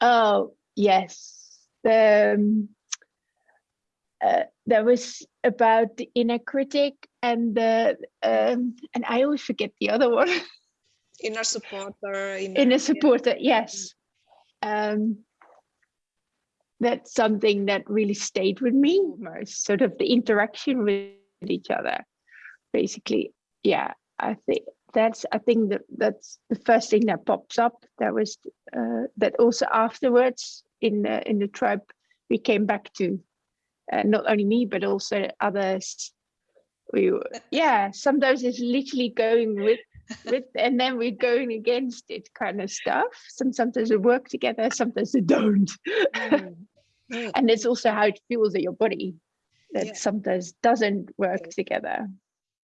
Oh yes, um, uh, there was about the inner critic and the um, and I always forget the other one. Inner supporter. Inner, inner supporter, yes. Um, that's something that really stayed with me most. Sort of the interaction with each other, basically. Yeah, I think that's I think that that's the first thing that pops up. That was uh, that also afterwards in the in the tribe we came back to uh, not only me but also others. We yeah sometimes it's literally going with with and then we're going against it kind of stuff. Some sometimes we work together, sometimes we don't. Mm. Mm. and it's also how it feels in your body that yeah. sometimes doesn't work together.